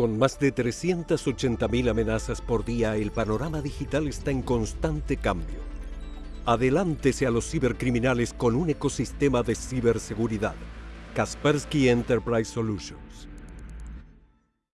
Con más de 380.000 amenazas por día, el panorama digital está en constante cambio. Adelántese a los cibercriminales con un ecosistema de ciberseguridad. Kaspersky Enterprise Solutions.